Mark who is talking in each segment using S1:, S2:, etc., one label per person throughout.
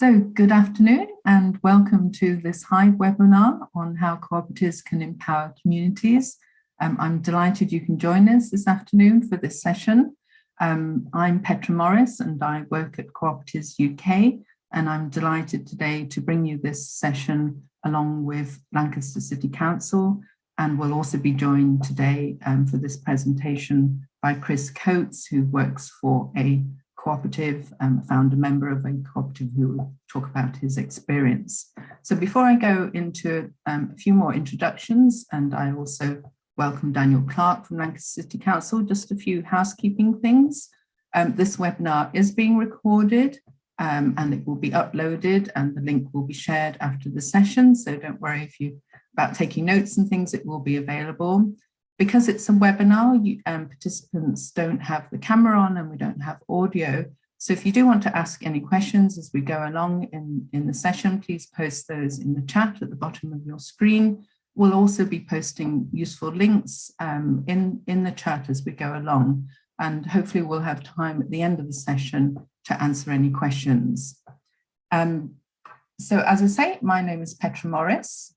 S1: So good afternoon and welcome to this Hive webinar on how cooperatives can empower communities. Um, I'm delighted you can join us this afternoon for this session. Um, I'm Petra Morris and I work at Cooperatives UK and I'm delighted today to bring you this session along with Lancaster City Council and we'll also be joined today um, for this presentation by Chris Coates who works for a cooperative, um, founder member of a cooperative who will talk about his experience. So before I go into um, a few more introductions, and I also welcome Daniel Clark from Lancaster City Council, just a few housekeeping things. Um, this webinar is being recorded um, and it will be uploaded and the link will be shared after the session. So don't worry if you about taking notes and things, it will be available. Because it's a webinar, you, um, participants don't have the camera on and we don't have audio. So if you do want to ask any questions as we go along in, in the session, please post those in the chat at the bottom of your screen. We'll also be posting useful links um, in, in the chat as we go along. And hopefully we'll have time at the end of the session to answer any questions. Um, so as I say, my name is Petra Morris.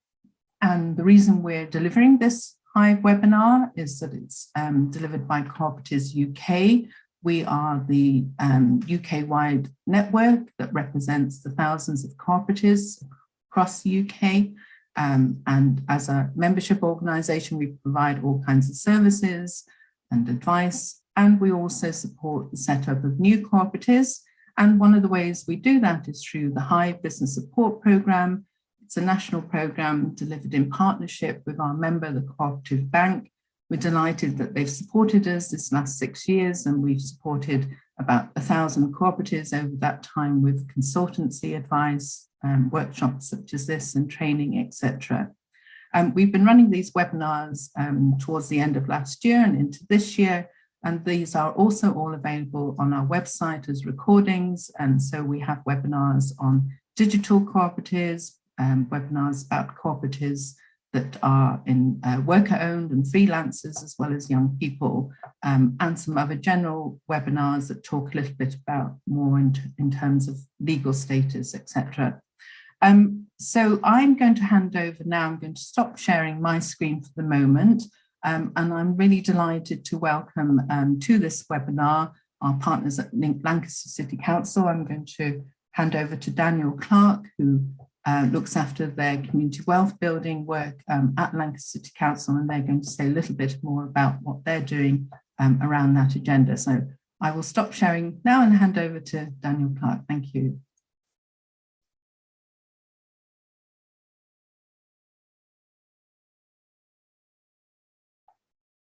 S1: And the reason we're delivering this Hive webinar is that it's um, delivered by Cooperatives UK. We are the um, UK-wide network that represents the thousands of cooperatives across the UK. Um, and as a membership organisation, we provide all kinds of services and advice. And we also support the setup of new cooperatives. And one of the ways we do that is through the Hive Business Support Programme, it's a national programme delivered in partnership with our member, the Cooperative Bank. We're delighted that they've supported us this last six years and we've supported about a thousand cooperatives over that time with consultancy advice, um, workshops such as this and training, etc. Um, we've been running these webinars um, towards the end of last year and into this year, and these are also all available on our website as recordings. And so we have webinars on digital cooperatives, um, webinars about cooperatives that are in uh, worker owned and freelancers as well as young people um, and some other general webinars that talk a little bit about more in, in terms of legal status, etc. Um, so I'm going to hand over now, I'm going to stop sharing my screen for the moment um, and I'm really delighted to welcome um, to this webinar our partners at Lancaster City Council. I'm going to hand over to Daniel Clark, who uh, looks after their community wealth building work um, at Lancaster City Council, and they're going to say a little bit more about what they're doing um, around that agenda. So I will stop sharing now and hand over to Daniel Clark. Thank you.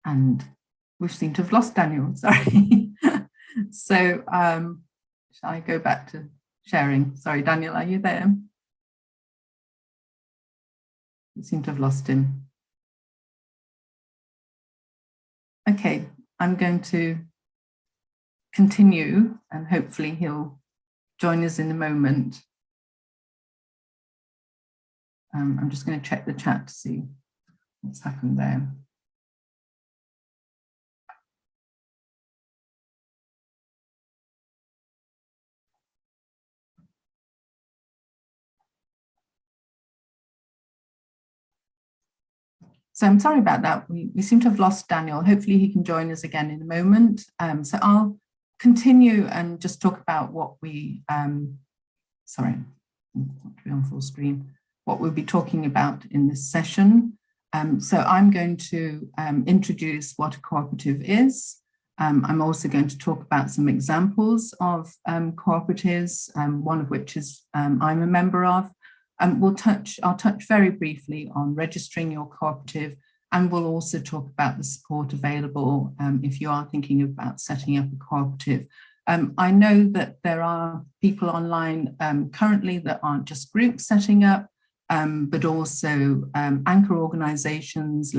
S1: And we seem to have lost Daniel, sorry. so um, shall I go back to sharing? Sorry, Daniel, are you there? We seem to have lost him. Okay, I'm going to continue and hopefully he'll join us in a moment. Um, I'm just going to check the chat to see what's happened there. So I'm sorry about that. We, we seem to have lost Daniel. Hopefully he can join us again in a moment. Um, so I'll continue and just talk about what we, um, sorry, not be on full screen, what we'll be talking about in this session. Um, so I'm going to um, introduce what a cooperative is. Um, I'm also going to talk about some examples of um, cooperatives, one of which is I'm a member of, um, we'll touch, I'll touch very briefly on registering your cooperative and we'll also talk about the support available um, if you are thinking about setting up a cooperative. Um, I know that there are people online um, currently that aren't just groups setting up, um, but also um, anchor organisations,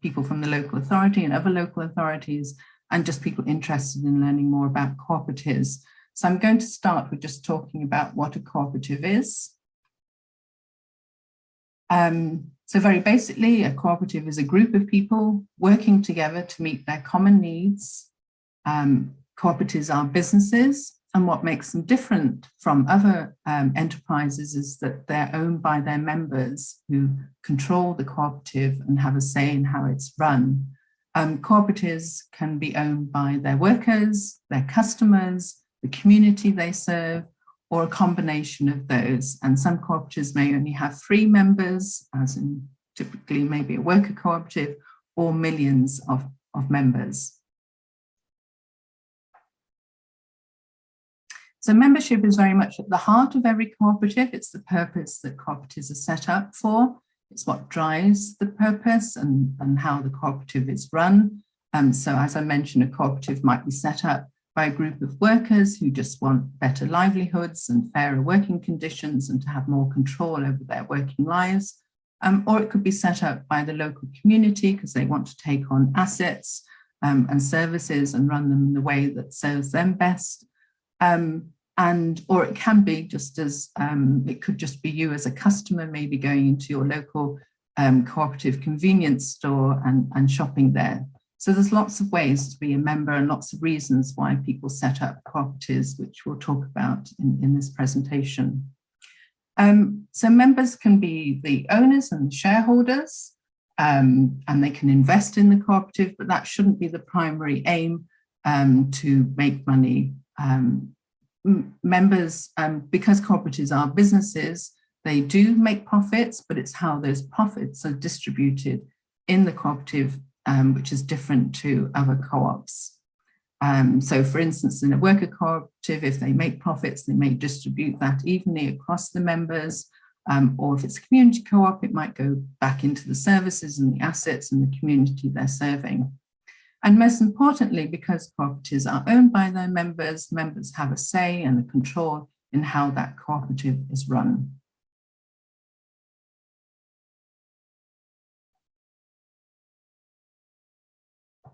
S1: people from the local authority and other local authorities, and just people interested in learning more about cooperatives. So I'm going to start with just talking about what a cooperative is. Um, so very basically, a cooperative is a group of people working together to meet their common needs. Um, cooperatives are businesses and what makes them different from other um, enterprises is that they're owned by their members who control the cooperative and have a say in how it's run. Um, cooperatives can be owned by their workers, their customers, the community they serve, or a combination of those. And some cooperatives may only have three members, as in typically maybe a worker cooperative, or millions of, of members. So membership is very much at the heart of every cooperative. It's the purpose that cooperatives are set up for. It's what drives the purpose and, and how the cooperative is run. Um, so as I mentioned, a cooperative might be set up by a group of workers who just want better livelihoods and fairer working conditions and to have more control over their working lives. Um, or it could be set up by the local community because they want to take on assets um, and services and run them in the way that serves them best. Um, and or it can be just as um, it could just be you as a customer maybe going into your local um, cooperative convenience store and, and shopping there. So there's lots of ways to be a member and lots of reasons why people set up cooperatives, which we'll talk about in, in this presentation. Um, so members can be the owners and the shareholders, um, and they can invest in the cooperative, but that shouldn't be the primary aim um, to make money um, members, um, because cooperatives are businesses, they do make profits, but it's how those profits are distributed in the cooperative, um, which is different to other co-ops. Um, so for instance, in a worker cooperative, if they make profits, they may distribute that evenly across the members, um, or if it's a community co-op, it might go back into the services and the assets and the community they're serving. And most importantly, because cooperatives are owned by their members, members have a say and a control in how that cooperative is run.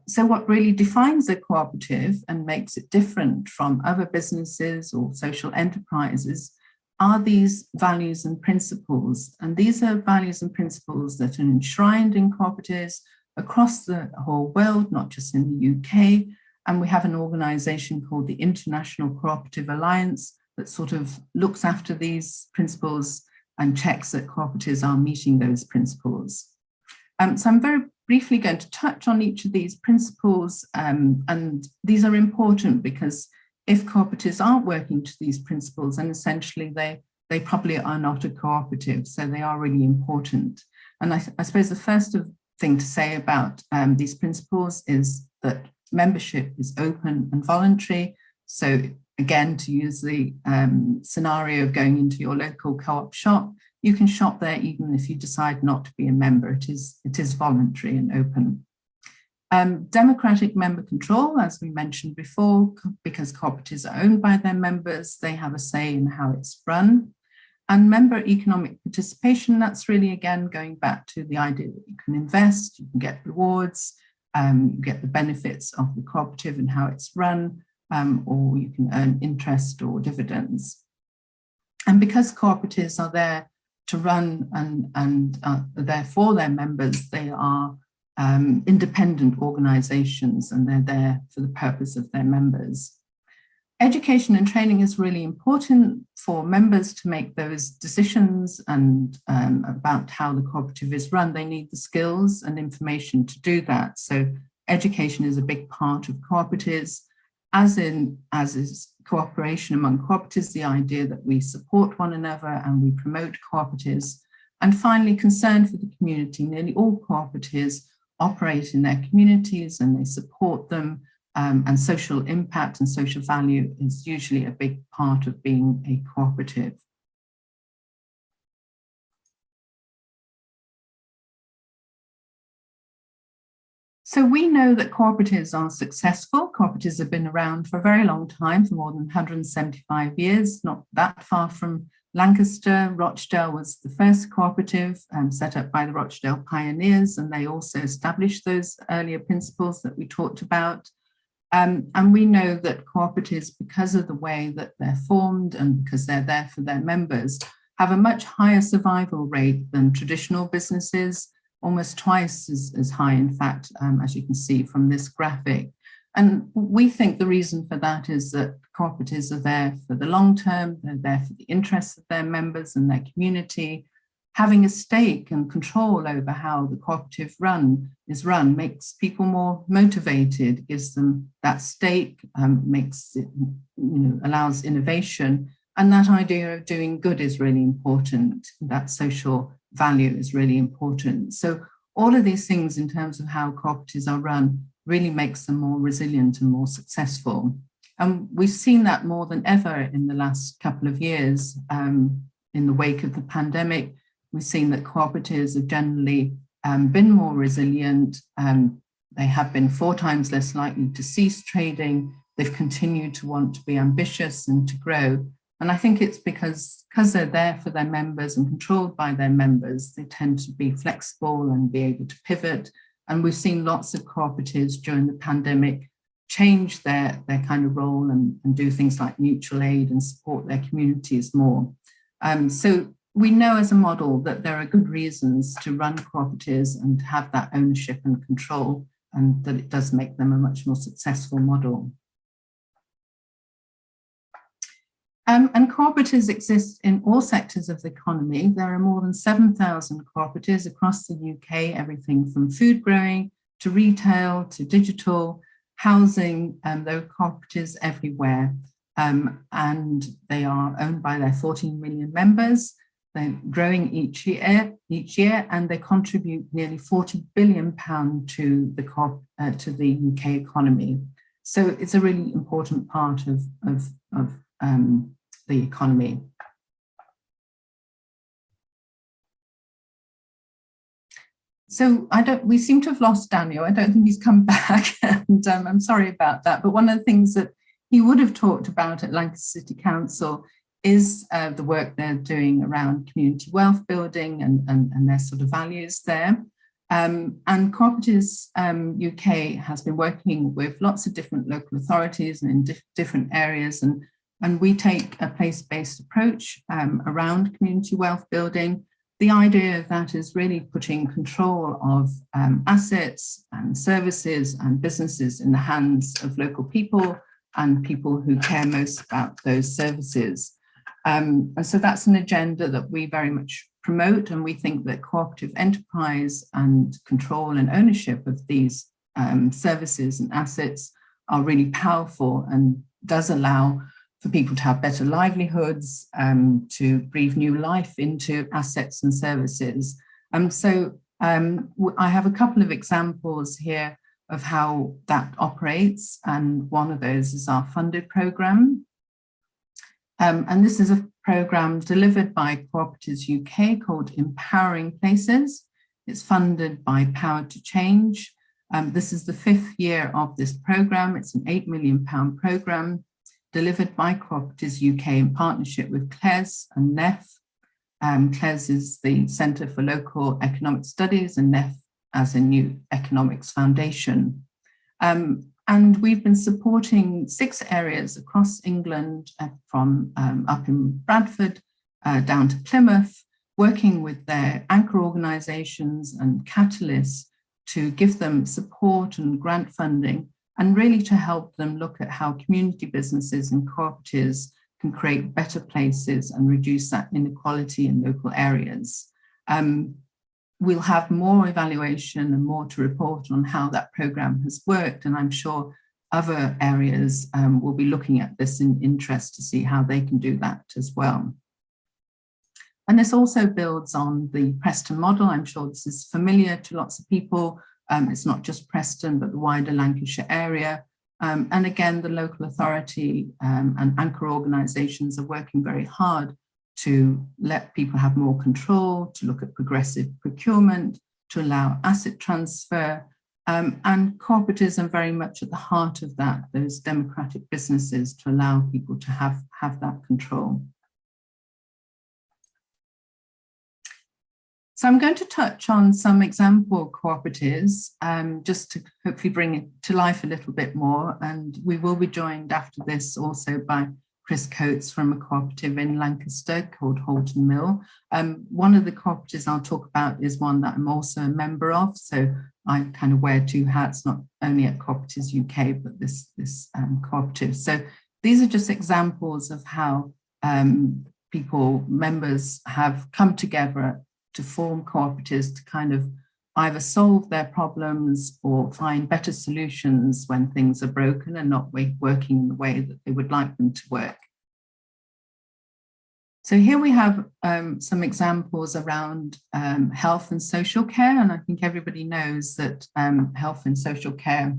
S1: So what really defines a cooperative and makes it different from other businesses or social enterprises are these values and principles. And these are values and principles that are enshrined in cooperatives across the whole world, not just in the UK. And we have an organization called the International Cooperative Alliance that sort of looks after these principles and checks that cooperatives are meeting those principles. Um, so I'm very briefly going to touch on each of these principles um, and these are important because if cooperatives aren't working to these principles and essentially they they probably are not a cooperative so they are really important and I, I suppose the first of thing to say about um, these principles is that membership is open and voluntary. So again, to use the um, scenario of going into your local co-op shop, you can shop there even if you decide not to be a member. It is, it is voluntary and open. Um, democratic member control, as we mentioned before, because cooperatives are owned by their members, they have a say in how it's run. And member economic participation, that's really, again, going back to the idea that you can invest, you can get rewards, um, you get the benefits of the cooperative and how it's run, um, or you can earn interest or dividends. And because cooperatives are there to run and, and uh, there for their members, they are um, independent organizations and they're there for the purpose of their members education and training is really important for members to make those decisions and um, about how the cooperative is run. They need the skills and information to do that. So education is a big part of cooperatives, as in as is cooperation among cooperatives, the idea that we support one another and we promote cooperatives. And finally, concern for the community. Nearly all cooperatives operate in their communities and they support them um, and social impact and social value is usually a big part of being a cooperative. So we know that cooperatives are successful. Cooperatives have been around for a very long time, for more than 175 years, not that far from Lancaster. Rochdale was the first cooperative um, set up by the Rochdale pioneers, and they also established those earlier principles that we talked about. Um, and we know that cooperatives, because of the way that they're formed and because they're there for their members, have a much higher survival rate than traditional businesses, almost twice as, as high, in fact, um, as you can see from this graphic. And we think the reason for that is that cooperatives are there for the long term, they're there for the interests of their members and their community. Having a stake and control over how the cooperative run is run makes people more motivated, gives them that stake, um, makes it, you know, allows innovation. And that idea of doing good is really important. That social value is really important. So all of these things in terms of how cooperatives are run really makes them more resilient and more successful. And we've seen that more than ever in the last couple of years. Um, in the wake of the pandemic, we've seen that cooperatives have generally um, been more resilient. Um, they have been four times less likely to cease trading. They've continued to want to be ambitious and to grow. And I think it's because, because they're there for their members and controlled by their members, they tend to be flexible and be able to pivot and we've seen lots of cooperatives during the pandemic change their, their kind of role and, and do things like mutual aid and support their communities more. Um, so we know as a model that there are good reasons to run cooperatives and have that ownership and control and that it does make them a much more successful model. Um, and cooperatives exist in all sectors of the economy. There are more than 7,000 cooperatives across the UK, everything from food growing to retail to digital, housing, um, there are cooperatives everywhere. Um, and they are owned by their 14 million members. They're growing each year, each year, and they contribute nearly 40 billion pound to the uh, to the UK economy. So it's a really important part of, of, of um, the economy. So I don't, we seem to have lost Daniel. I don't think he's come back and um, I'm sorry about that. But one of the things that he would have talked about at Lancaster City Council is uh, the work they're doing around community wealth building and, and, and their sort of values there. Um, and Cooperatives um, UK has been working with lots of different local authorities and in different areas and and we take a place-based approach um, around community wealth building. The idea of that is really putting control of um, assets and services and businesses in the hands of local people and people who care most about those services. Um, and so that's an agenda that we very much promote and we think that cooperative enterprise and control and ownership of these um, services and assets are really powerful and does allow for people to have better livelihoods, um, to breathe new life into assets and services. Um, so um, I have a couple of examples here of how that operates, and one of those is our funded program. Um, and this is a program delivered by Cooperatives UK called Empowering Places. It's funded by Power to Change. Um, this is the fifth year of this program. It's an £8 million program delivered by Cooperatives UK in partnership with CLES and NEF. Um, CLES is the Centre for Local Economic Studies and NEF as a new economics foundation. Um, and we've been supporting six areas across England uh, from um, up in Bradford uh, down to Plymouth, working with their anchor organisations and catalysts to give them support and grant funding and really to help them look at how community businesses and cooperatives can create better places and reduce that inequality in local areas. Um, we'll have more evaluation and more to report on how that programme has worked and I'm sure other areas um, will be looking at this in interest to see how they can do that as well. And this also builds on the Preston model. I'm sure this is familiar to lots of people um, it's not just Preston, but the wider Lancashire area. Um, and again, the local authority um, and anchor organisations are working very hard to let people have more control, to look at progressive procurement, to allow asset transfer, um, and cooperatives are very much at the heart of that, those democratic businesses to allow people to have, have that control. So I'm going to touch on some example cooperatives um, just to hopefully bring it to life a little bit more. And we will be joined after this also by Chris Coates from a cooperative in Lancaster called Halton Mill. Um, one of the cooperatives I'll talk about is one that I'm also a member of. So I kind of wear two hats, not only at Cooperatives UK, but this, this um, cooperative. So these are just examples of how um, people, members have come together to form cooperatives to kind of either solve their problems or find better solutions when things are broken and not working in the way that they would like them to work. So here we have um, some examples around um, health and social care, and I think everybody knows that um, health and social care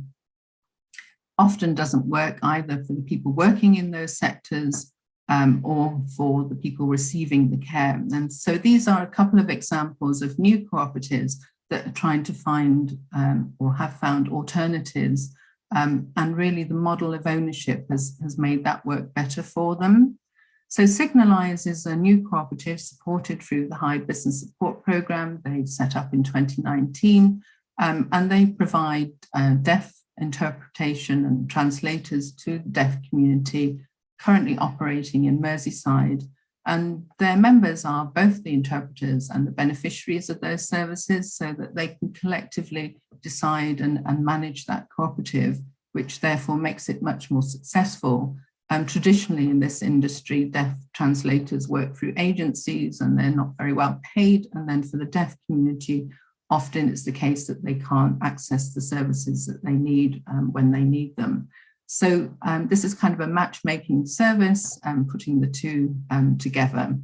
S1: often doesn't work either for the people working in those sectors um, or for the people receiving the care. And so these are a couple of examples of new cooperatives that are trying to find um, or have found alternatives. Um, and really the model of ownership has, has made that work better for them. So Signalise is a new cooperative supported through the Hive Business Support Programme. They set up in 2019 um, and they provide uh, deaf interpretation and translators to the deaf community currently operating in Merseyside and their members are both the interpreters and the beneficiaries of those services so that they can collectively decide and, and manage that cooperative, which therefore makes it much more successful. Um, traditionally in this industry, deaf translators work through agencies and they're not very well paid. And then for the deaf community, often it's the case that they can't access the services that they need um, when they need them. So um, this is kind of a matchmaking service, um, putting the two um, together.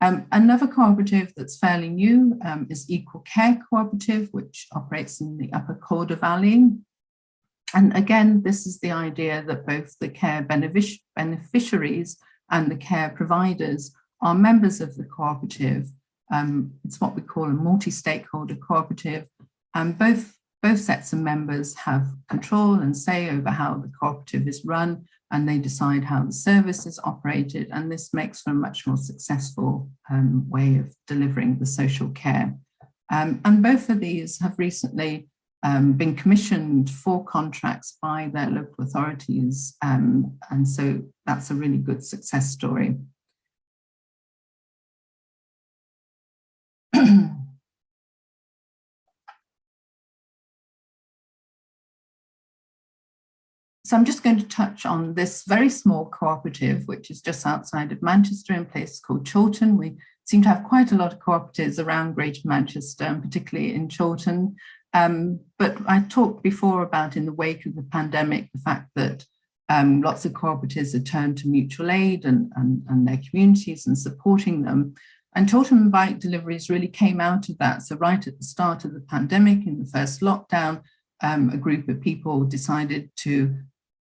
S1: Um, another cooperative that's fairly new is Equal Care Cooperative, which operates in the Upper Calder Valley. And again, this is the idea that both the care benefic beneficiaries and the care providers are members of the cooperative. Um, it's what we call a multi-stakeholder cooperative. And both both sets of members have control and say over how the cooperative is run and they decide how the service is operated and this makes for a much more successful um, way of delivering the social care. Um, and both of these have recently um, been commissioned for contracts by their local authorities um, and so that's a really good success story. So I'm just going to touch on this very small cooperative, which is just outside of Manchester in a place called Chorlton. We seem to have quite a lot of cooperatives around Greater Manchester, and particularly in Chorlton. Um, but I talked before about in the wake of the pandemic, the fact that um, lots of cooperatives have turned to mutual aid and, and, and their communities and supporting them. And Chorlton Bike Deliveries really came out of that. So right at the start of the pandemic, in the first lockdown, um, a group of people decided to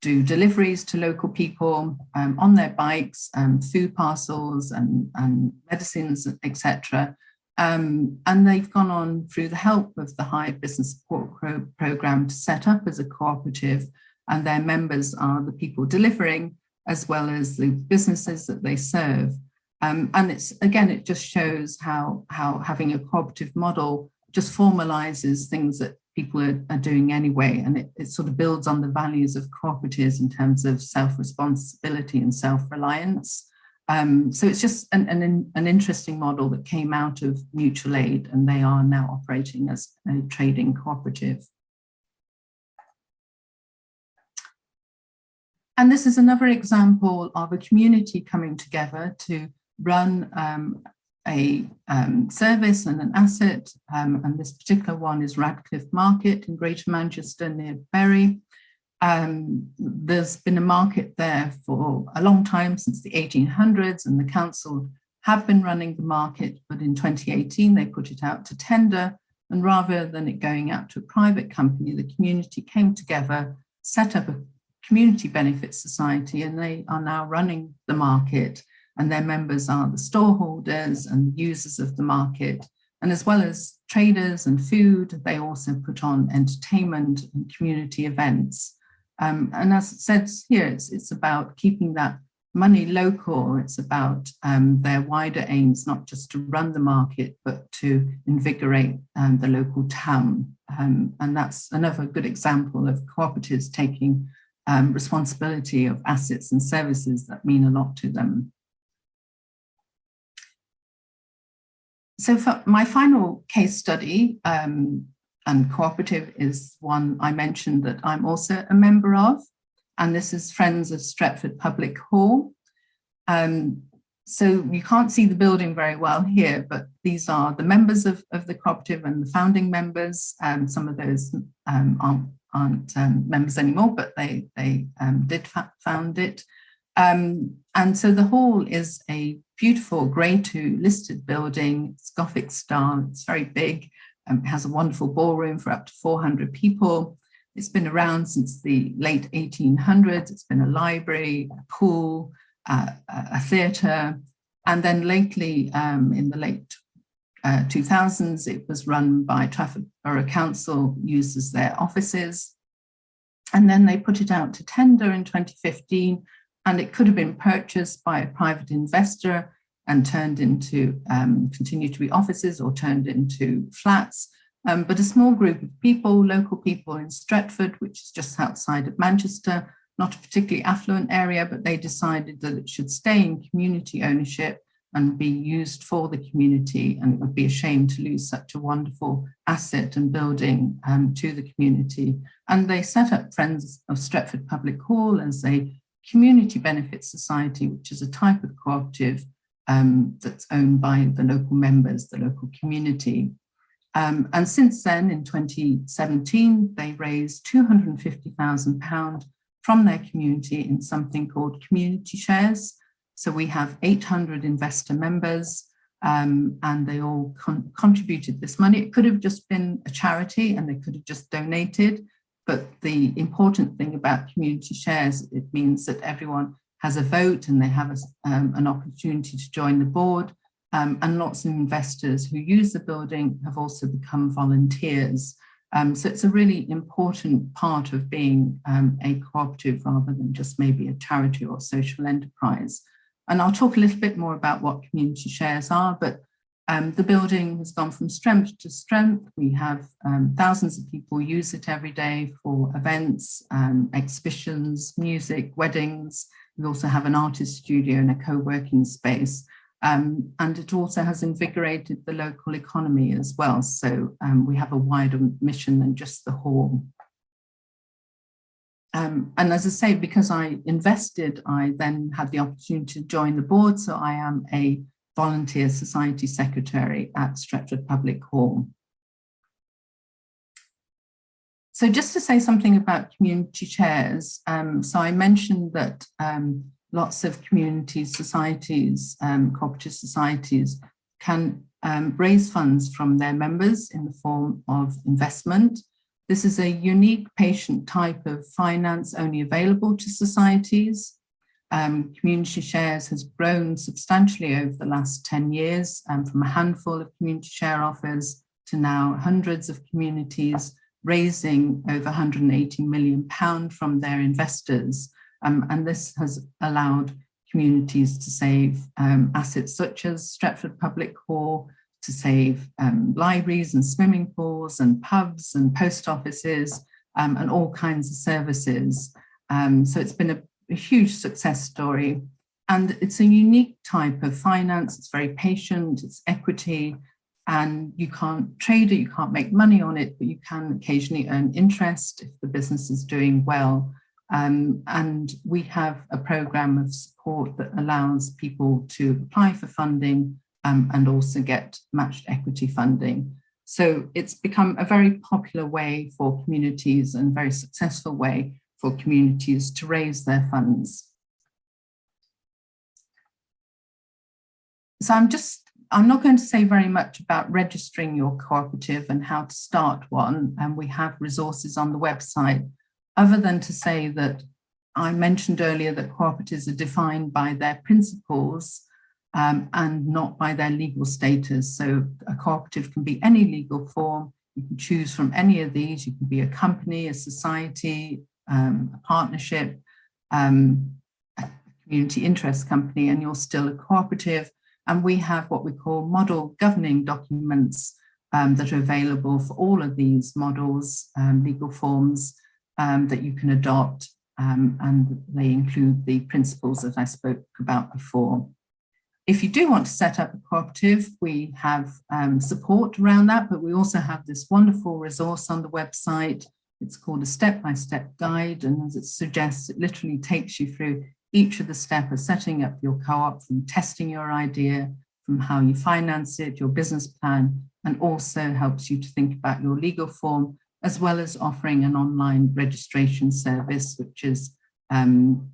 S1: do deliveries to local people um, on their bikes, um, food parcels and, and medicines, etc. Um, and they've gone on through the help of the Hive Business Support Pro Programme to set up as a cooperative and their members are the people delivering as well as the businesses that they serve. Um, and it's again, it just shows how, how having a cooperative model just formalizes things that people are, are doing anyway. And it, it, sort of builds on the values of cooperatives in terms of self-responsibility and self-reliance. Um, so it's just an, an, an, interesting model that came out of mutual aid and they are now operating as a trading cooperative. And this is another example of a community coming together to run um, a um, service and an asset, um, and this particular one is Radcliffe Market in Greater Manchester near Bury. Um, there's been a market there for a long time, since the 1800s, and the council have been running the market, but in 2018 they put it out to tender, and rather than it going out to a private company, the community came together, set up a community benefit society, and they are now running the market and their members are the storeholders and users of the market. And as well as traders and food, they also put on entertainment and community events. Um, and as it says here, it's, it's about keeping that money local. It's about um, their wider aims, not just to run the market, but to invigorate um, the local town. Um, and that's another good example of cooperatives taking um, responsibility of assets and services that mean a lot to them. So for my final case study um, and cooperative is one I mentioned that I'm also a member of, and this is Friends of Stretford Public Hall. Um, so you can't see the building very well here, but these are the members of, of the cooperative and the founding members. Um, some of those um, aren't, aren't um, members anymore, but they, they um, did found it. Um, and so the hall is a beautiful grade two listed building, it's Gothic style, it's very big, um, it has a wonderful ballroom for up to 400 people. It's been around since the late 1800s, it's been a library, a pool, uh, a theatre, and then lately um, in the late uh, 2000s, it was run by Trafford Borough Council, used as their offices. And then they put it out to tender in 2015, and it could have been purchased by a private investor and turned into, um, continue to be offices or turned into flats. Um, but a small group of people, local people in Stretford, which is just outside of Manchester, not a particularly affluent area, but they decided that it should stay in community ownership and be used for the community. And it would be a shame to lose such a wonderful asset and building um, to the community. And they set up Friends of Stretford Public Hall as a community benefit society, which is a type of cooperative um, that's owned by the local members, the local community. Um, and since then, in 2017, they raised £250,000 from their community in something called community shares. So we have 800 investor members um, and they all con contributed this money. It could have just been a charity and they could have just donated. But the important thing about community shares, it means that everyone has a vote and they have a, um, an opportunity to join the board. Um, and lots of investors who use the building have also become volunteers. Um, so it's a really important part of being um, a cooperative rather than just maybe a charity or social enterprise. And I'll talk a little bit more about what community shares are, but um, the building has gone from strength to strength. We have um, thousands of people use it every day for events, um, exhibitions, music, weddings. We also have an artist studio and a co-working space. Um, and it also has invigorated the local economy as well. So um, we have a wider mission than just the hall. Um, and as I say, because I invested, I then had the opportunity to join the board. So I am a volunteer society secretary at Stretford Public Hall. So just to say something about community shares, um, so I mentioned that um, lots of community societies, um, cooperative societies can um, raise funds from their members in the form of investment. This is a unique patient type of finance only available to societies. Um, community shares has grown substantially over the last 10 years um, from a handful of community share offers to now hundreds of communities raising over 180 million pound from their investors um, and this has allowed communities to save um, assets such as Stretford Public Hall, to save um, libraries and swimming pools and pubs and post offices um, and all kinds of services. Um, so it's been a, a huge success story. And it's a unique type of finance. It's very patient, it's equity, and you can't trade it, you can't make money on it, but you can occasionally earn interest if the business is doing well. Um, and we have a program of support that allows people to apply for funding um, and also get matched equity funding. So it's become a very popular way for communities and very successful way for communities to raise their funds. So I'm just, I'm not going to say very much about registering your cooperative and how to start one. And we have resources on the website other than to say that I mentioned earlier that cooperatives are defined by their principles um, and not by their legal status. So a cooperative can be any legal form. You can choose from any of these. You can be a company, a society, um, a partnership, um, a community interest company, and you're still a cooperative. And we have what we call model governing documents um, that are available for all of these models, um, legal forms, um, that you can adopt um, and they include the principles that I spoke about before. If you do want to set up a cooperative, we have support around that, but we also have this wonderful resource on the website. It's called a step-by-step -step guide, and as it suggests, it literally takes you through each of the steps of setting up your co-op, from testing your idea, from how you finance it, your business plan, and also helps you to think about your legal form, as well as offering an online registration service, which is um,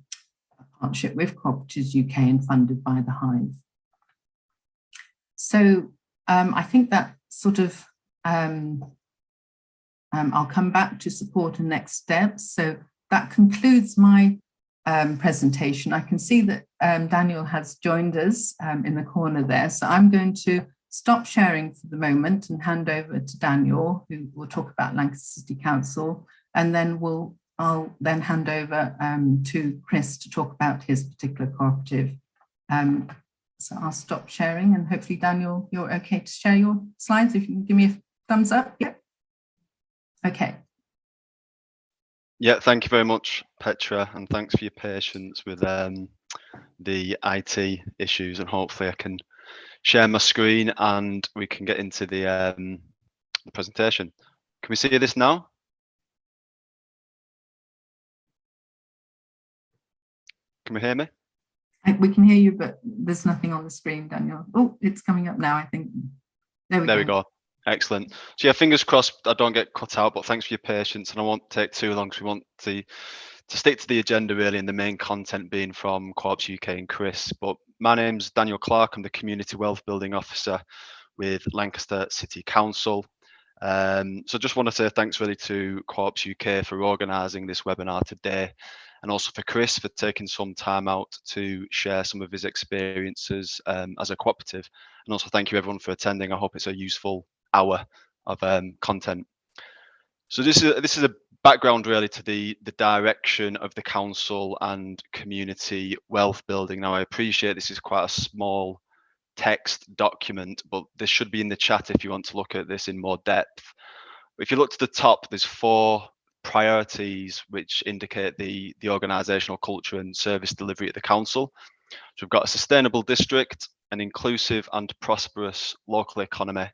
S1: a partnership with Cooperatives UK and funded by the Hive. So um, I think that sort of, um, um, I'll come back to support and next steps. So that concludes my um, presentation. I can see that um, Daniel has joined us um, in the corner there. So I'm going to stop sharing for the moment and hand over to Daniel, who will talk about Lancaster City Council, and then we'll I'll then hand over um, to Chris to talk about his particular cooperative. Um, so I'll stop sharing and hopefully Daniel, you're okay to share your slides. If you can give me a thumbs up. Yeah. Okay.
S2: Yeah, thank you very much, Petra, and thanks for your patience with um, the IT issues. And hopefully, I can share my screen and we can get into the, um, the presentation. Can we see this now? Can we hear me?
S1: We can hear you, but there's nothing on the screen, Daniel. Oh, it's coming up now, I think.
S2: There we there go. We go. Excellent. So yeah, fingers crossed I don't get cut out, but thanks for your patience and I won't take too long because we want to to stick to the agenda really and the main content being from Co-ops UK and Chris. But my name's Daniel Clark, I'm the Community Wealth Building Officer with Lancaster City Council. Um, so just want to say thanks really to Co-ops UK for organising this webinar today and also for Chris for taking some time out to share some of his experiences um, as a cooperative. And also thank you everyone for attending. I hope it's a useful hour of um, content. So this is this is a background really to the the direction of the council and community wealth building. Now I appreciate this is quite a small text document, but this should be in the chat if you want to look at this in more depth. If you look to the top, there's four priorities which indicate the the organizational culture and service delivery at the council. So we've got a sustainable district, an inclusive and prosperous local economy,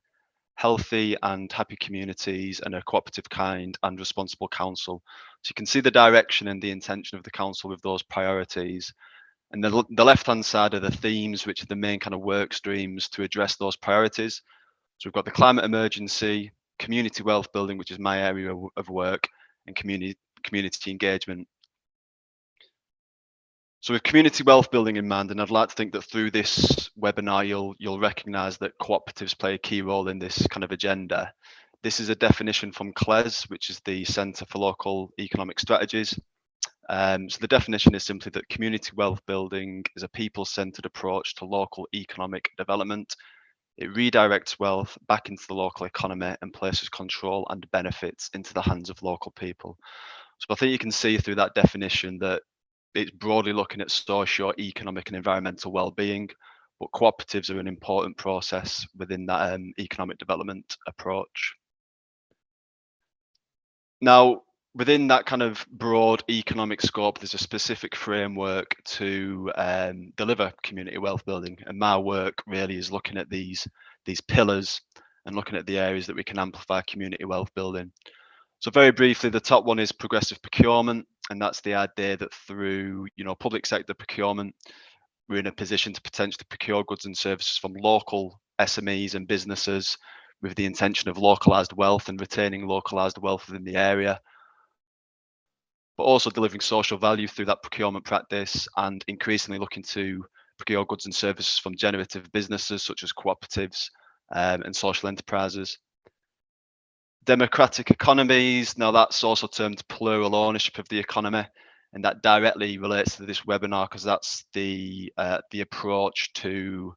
S2: healthy and happy communities and a cooperative kind and responsible council. So you can see the direction and the intention of the council with those priorities. And the, the left-hand side are the themes, which are the main kind of work streams to address those priorities. So we've got the climate emergency, community wealth building, which is my area of work, and community community engagement. So with community wealth building in mind, and I'd like to think that through this webinar, you'll you'll recognise that cooperatives play a key role in this kind of agenda. This is a definition from CLES, which is the Centre for Local Economic Strategies. Um, so the definition is simply that community wealth building is a people-centred approach to local economic development. It redirects wealth back into the local economy and places control and benefits into the hands of local people. So I think you can see through that definition that it's broadly looking at social, economic, and environmental well-being, but cooperatives are an important process within that um, economic development approach. Now, within that kind of broad economic scope, there's a specific framework to um, deliver community wealth building, and my work really is looking at these these pillars and looking at the areas that we can amplify community wealth building. So very briefly, the top one is progressive procurement and that's the idea that through you know public sector procurement we're in a position to potentially procure goods and services from local SMEs and businesses with the intention of localized wealth and retaining localized wealth within the area. But also delivering social value through that procurement practice and increasingly looking to procure goods and services from generative businesses such as cooperatives um, and social enterprises democratic economies. Now that's also termed plural ownership of the economy, and that directly relates to this webinar because that's the uh, the approach to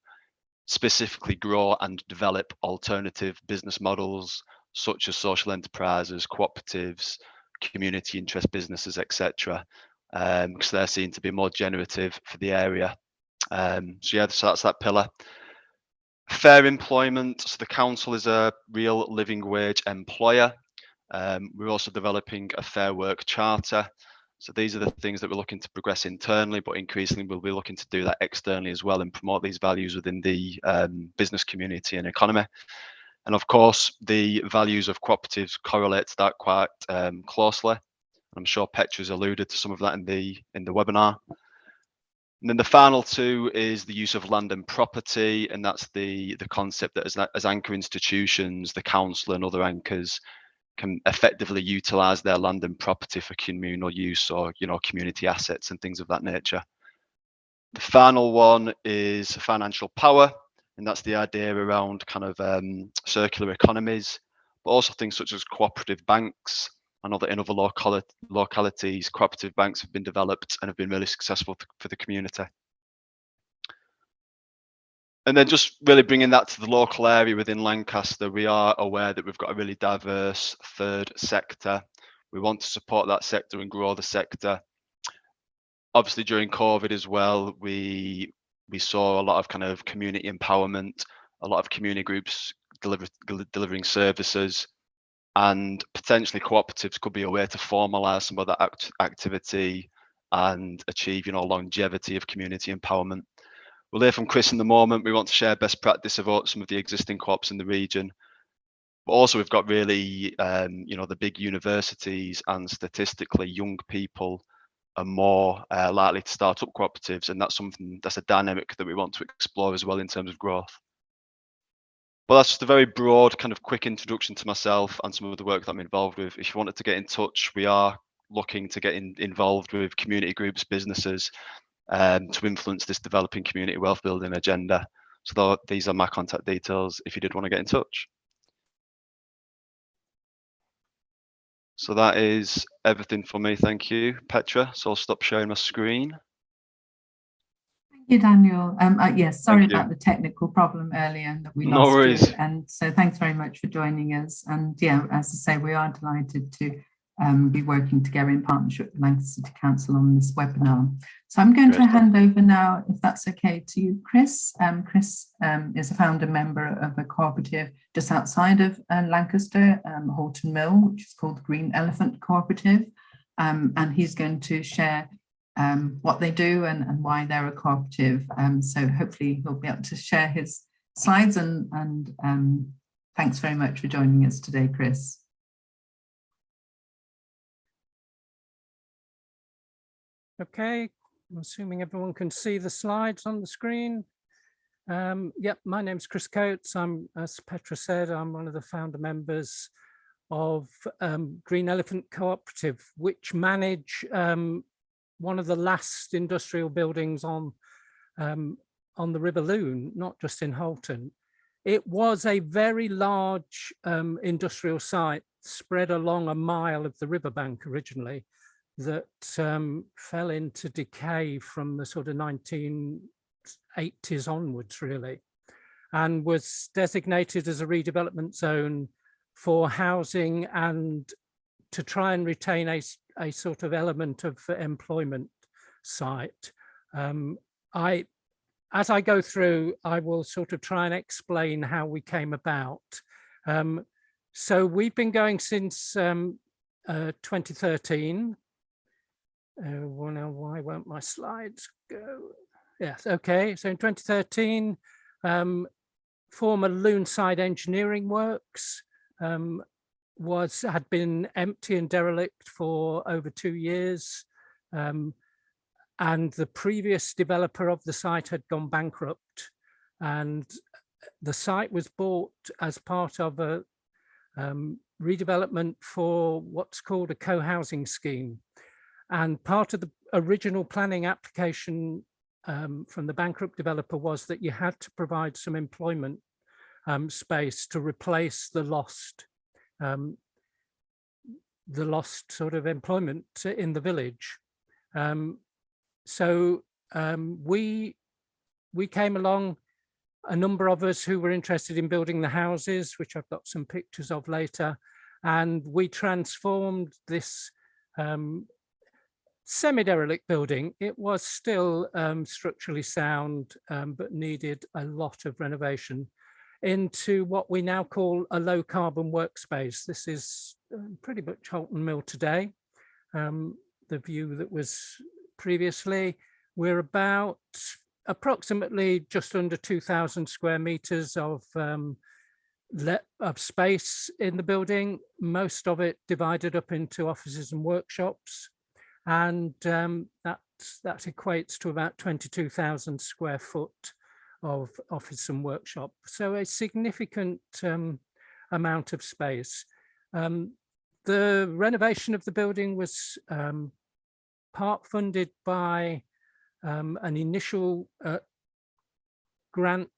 S2: specifically grow and develop alternative business models such as social enterprises, cooperatives, community interest businesses, etc. Um, because they're seen to be more generative for the area. Um, so yeah, so that's that pillar. Fair employment. So the council is a real living wage employer. Um, we're also developing a fair work charter. So these are the things that we're looking to progress internally, but increasingly we'll be looking to do that externally as well and promote these values within the um, business community and economy. And of course, the values of cooperatives correlate to that quite um, closely. I'm sure Petra's alluded to some of that in the in the webinar. And then the final two is the use of land and property, and that's the the concept that as, as anchor institutions, the council and other anchors can effectively utilize their land and property for communal use or you know community assets and things of that nature. The final one is financial power, and that's the idea around kind of um, circular economies, but also things such as cooperative banks. I know that in other local localities, cooperative banks have been developed and have been really successful for the community and then just really bringing that to the local area within Lancaster, we are aware that we've got a really diverse third sector. We want to support that sector and grow the sector. Obviously, during COVID as well, we we saw a lot of kind of community empowerment, a lot of community groups deliver, delivering services, and potentially cooperatives could be a way to formalise some of that act activity and achieve, you know, longevity of community empowerment. We'll hear from Chris in the moment. We want to share best practice about some of the existing co-ops in the region. But also we've got really, um, you know, the big universities and statistically young people are more uh, likely to start up cooperatives. And that's something that's a dynamic that we want to explore as well in terms of growth. Well, that's just a very broad kind of quick introduction to myself and some of the work that I'm involved with. If you wanted to get in touch, we are looking to get in, involved with community groups, businesses, um, to influence this developing community wealth building agenda. So these are my contact details if you did want to get in touch. So that is everything for me. Thank you, Petra. So I'll stop sharing my screen.
S1: Thank you, Daniel. Um, uh, yes, sorry about the technical problem earlier that we lost no
S2: worries.
S1: You. And so thanks very much for joining us. And yeah, as I say, we are delighted to um, be working together in partnership with Lancaster City Council on this webinar. So I'm going Great. to hand over now, if that's okay, to you, Chris. Um, Chris um, is a founder member of a cooperative just outside of uh, Lancaster, um, Halton Mill, which is called Green Elephant Cooperative. Um, and he's going to share um, what they do and, and, why they're a cooperative. so hopefully he'll be able to share his slides and, and thanks very much for joining us today, Chris.
S3: Okay, I'm assuming everyone can see the slides on the screen. Um, yep, my name's Chris Coates. I'm, as Petra said, I'm one of the founder members of um, Green Elephant Cooperative, which manage um, one of the last industrial buildings on um, on the River Lune, not just in Halton. It was a very large um, industrial site spread along a mile of the riverbank originally that um, fell into decay from the sort of 1980s onwards, really, and was designated as a redevelopment zone for housing and to try and retain a, a sort of element of employment site. Um, I, as I go through, I will sort of try and explain how we came about. Um, so we've been going since um, uh, 2013 uh, well, now why won't my slides go? Yes, okay. So in 2013, um, former Luneside Engineering Works um, was had been empty and derelict for over two years. Um, and the previous developer of the site had gone bankrupt and the site was bought as part of a um, redevelopment for what's called a co-housing scheme. And part of the original planning application um, from the bankrupt developer was that you had to provide some employment um, space to replace the lost um, the lost sort of employment in the village. Um, so um, we we came along, a number of us who were interested in building the houses, which I've got some pictures of later, and we transformed this um, semi-derelict building, it was still um, structurally sound, um, but needed a lot of renovation into what we now call a low carbon workspace. This is um, pretty much Halton Mill today. Um, the view that was previously. We're about approximately just under 2,000 square meters of um, of space in the building, most of it divided up into offices and workshops. And um, that, that equates to about 22,000 square foot of office and workshop. So a significant um, amount of space. Um, the renovation of the building was um, part funded by um, an initial uh, grant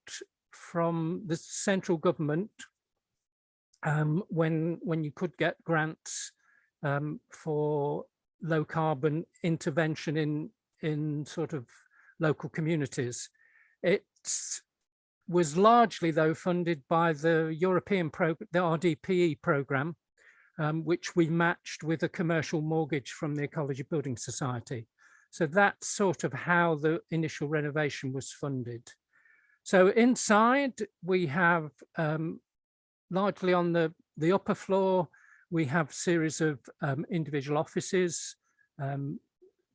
S3: from the central government um, when when you could get grants um, for low carbon intervention in in sort of local communities. It was largely though funded by the European program, the RDPE program, um, which we matched with a commercial mortgage from the Ecology Building Society. So that's sort of how the initial renovation was funded. So inside we have um, largely on the, the upper floor, we have series of um, individual offices. Um,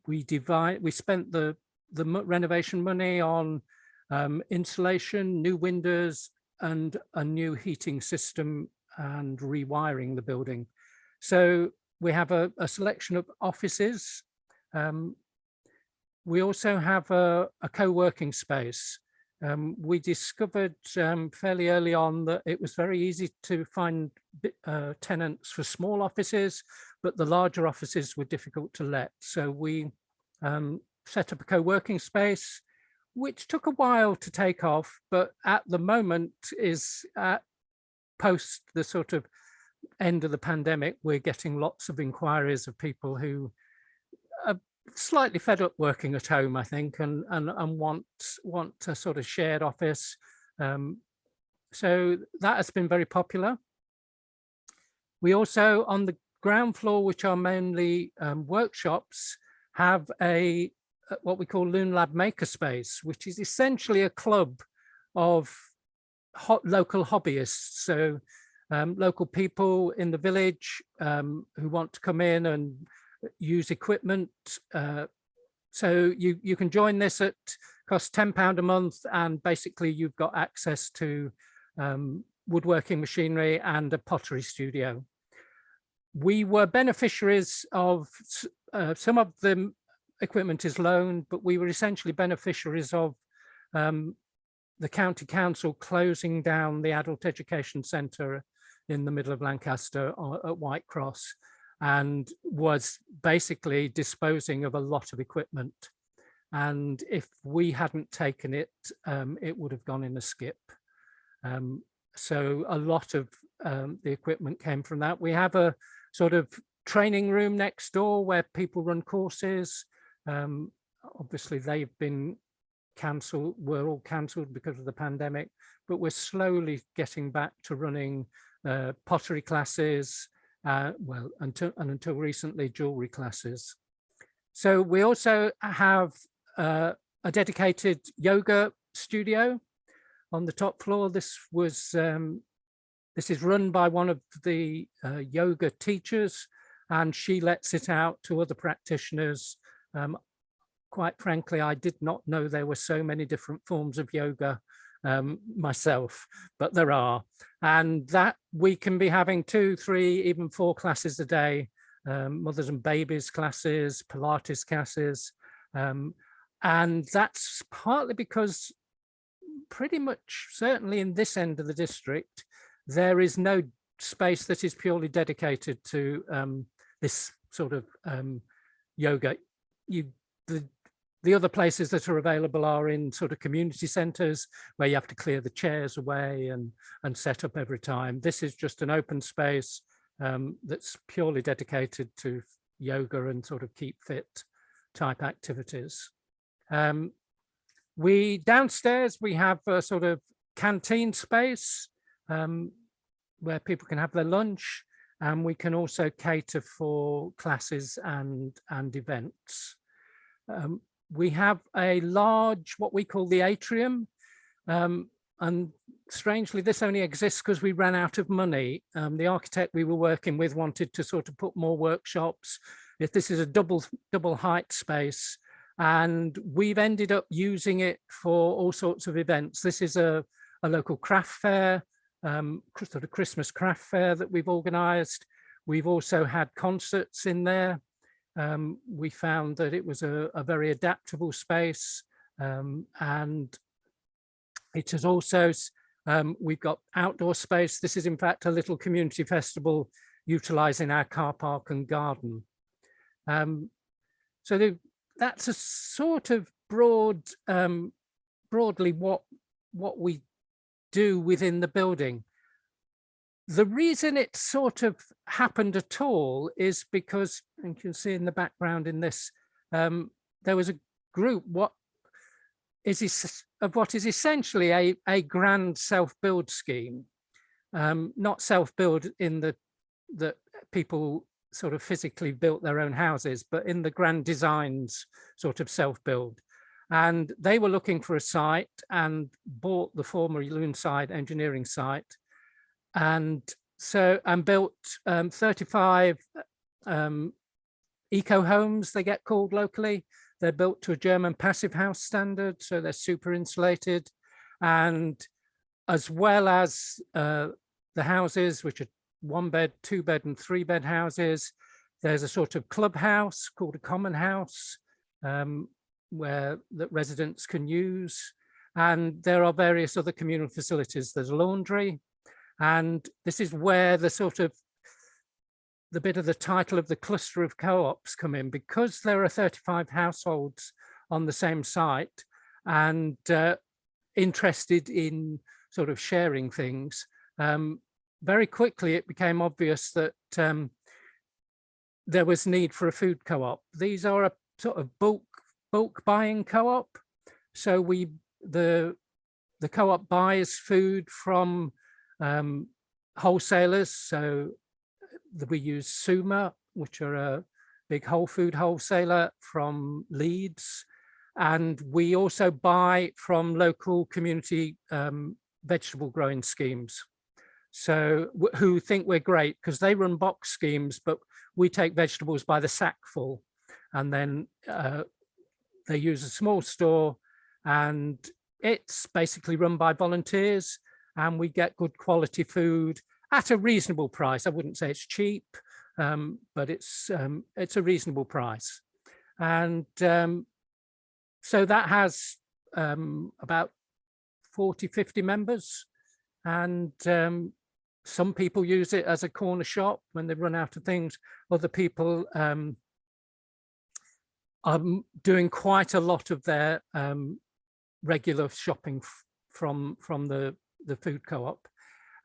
S3: we divide, we spent the, the renovation money on um, insulation, new windows, and a new heating system and rewiring the building. So we have a, a selection of offices. Um, we also have a, a co-working space um, we discovered um, fairly early on that it was very easy to find uh, tenants for small offices, but the larger offices were difficult to let. So we um, set up a co-working space, which took a while to take off, but at the moment is at post the sort of end of the pandemic, we're getting lots of inquiries of people who are slightly fed up working at home, I think, and and and want want a sort of shared office. Um, so that has been very popular. We also on the ground floor, which are mainly um, workshops, have a what we call Lune Lab Makerspace, which is essentially a club of local hobbyists. So um, local people in the village um, who want to come in and use equipment. Uh, so you, you can join this at cost £10 a month and basically you've got access to um, woodworking machinery and a pottery studio. We were beneficiaries of uh, some of the equipment is loaned, but we were essentially beneficiaries of um, the county council closing down the adult education centre in the middle of Lancaster at White Cross and was basically disposing of a lot of equipment. And if we hadn't taken it, um, it would have gone in a skip. Um, so a lot of um, the equipment came from that. We have a sort of training room next door where people run courses. Um, obviously, they've been cancelled, were all cancelled because of the pandemic, but we're slowly getting back to running uh, pottery classes, uh, well, until, and until recently, jewelry classes. So we also have uh, a dedicated yoga studio on the top floor. This was, um, this is run by one of the uh, yoga teachers and she lets it out to other practitioners. Um, quite frankly, I did not know there were so many different forms of yoga um, myself, but there are. And that we can be having two, three, even four classes a day, um, mothers and babies classes, Pilates classes. Um, and that's partly because pretty much certainly in this end of the district, there is no space that is purely dedicated to um, this sort of um, yoga. You, the the other places that are available are in sort of community centres where you have to clear the chairs away and, and set up every time. This is just an open space um, that's purely dedicated to yoga and sort of keep fit type activities. Um, we downstairs, we have a sort of canteen space um, where people can have their lunch and we can also cater for classes and, and events. Um, we have a large, what we call the atrium. Um, and strangely, this only exists because we ran out of money. Um, the architect we were working with wanted to sort of put more workshops if this is a double double height space and we've ended up using it for all sorts of events. This is a, a local craft fair, um, sort of Christmas craft fair that we've organized. We've also had concerts in there. Um, we found that it was a, a very adaptable space um, and has also, um, we've got outdoor space. This is in fact a little community festival utilizing our car park and garden. Um, so the, that's a sort of broad, um, broadly what, what we do within the building. The reason it sort of happened at all is because, and you can see in the background in this, um, there was a group, what is of what is essentially a, a grand self-build scheme, um, not self-build in the that people sort of physically built their own houses, but in the grand designs sort of self-build. And they were looking for a site and bought the former Luneside engineering site. And so, and built um, 35 um, eco homes, they get called locally. They're built to a German passive house standard, so they're super insulated. And as well as uh, the houses, which are one bed, two bed and three bed houses. There's a sort of clubhouse called a common house um, where that residents can use. And there are various other communal facilities. There's a laundry. And this is where the sort of the bit of the title of the cluster of co-ops come in because there are 35 households on the same site and uh, interested in sort of sharing things. Um, very quickly it became obvious that um, there was need for a food co-op. These are a sort of bulk bulk buying co-op. So we the the co-op buys food from um, wholesalers. So we use Suma, which are a big whole food wholesaler from Leeds. And we also buy from local community um, vegetable growing schemes so who think we're great because they run box schemes, but we take vegetables by the sackful and then uh, they use a small store and it's basically run by volunteers and we get good quality food at a reasonable price. I wouldn't say it's cheap, um, but it's um, it's a reasonable price. And um, so that has um, about 40, 50 members. And um, some people use it as a corner shop when they run out of things. Other people um, are doing quite a lot of their regular shopping from from the the food co-op,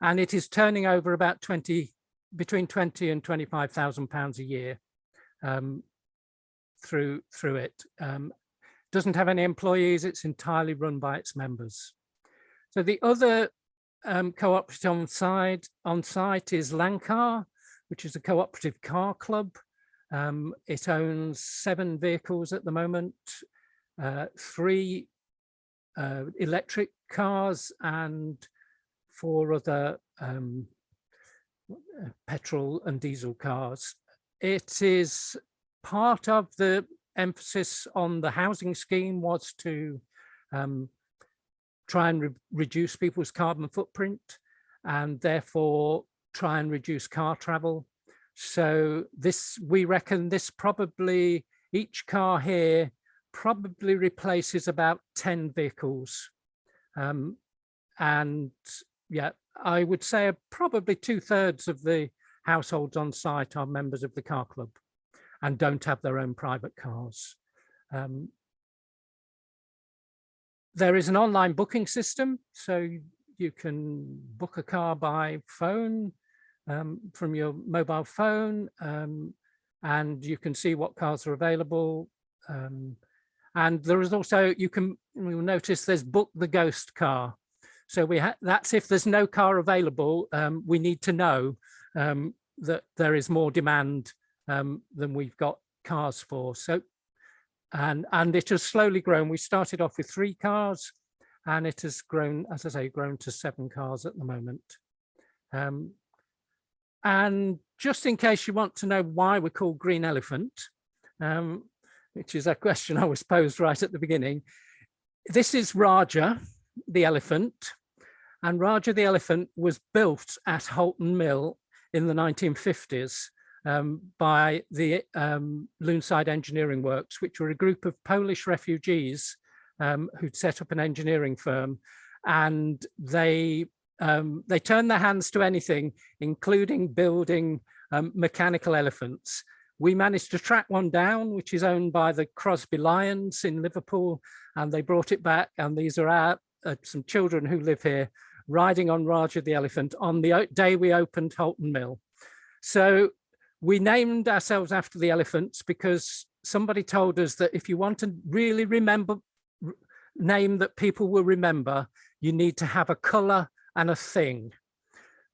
S3: and it is turning over about 20 between 20 and 25,000 pounds a year um, through through it. Um, doesn't have any employees. It's entirely run by its members. So the other um, cooperative on site, on site is Landcar, which is a cooperative car club. Um, it owns seven vehicles at the moment, uh, three uh, electric cars and four other um, petrol and diesel cars. It is part of the emphasis on the housing scheme was to um, try and re reduce people's carbon footprint and therefore try and reduce car travel. So this, we reckon this probably, each car here probably replaces about 10 vehicles. Um, and yeah, I would say probably two thirds of the households on site are members of the car club and don't have their own private cars. Um, there is an online booking system, so you can book a car by phone um, from your mobile phone, um, and you can see what cars are available. Um, and there is also, you can, you'll notice there's book the ghost car. So we that's if there's no car available, um, we need to know um, that there is more demand um, than we've got cars for. So and and it has slowly grown. We started off with three cars, and it has grown, as I say, grown to seven cars at the moment. Um, and just in case you want to know why we're called Green Elephant, um, which is a question I was posed right at the beginning, this is Raja, the elephant, and Raja the elephant was built at Halton Mill in the 1950s um, by the um, Luneside Engineering Works, which were a group of Polish refugees um, who'd set up an engineering firm and they um, they turned their hands to anything, including building um, mechanical elephants. We managed to track one down, which is owned by the Crosby Lions in Liverpool, and they brought it back. And these are our, uh, some children who live here riding on Raja the elephant on the day we opened Halton Mill. So we named ourselves after the elephants because somebody told us that if you want to really remember name that people will remember, you need to have a color and a thing.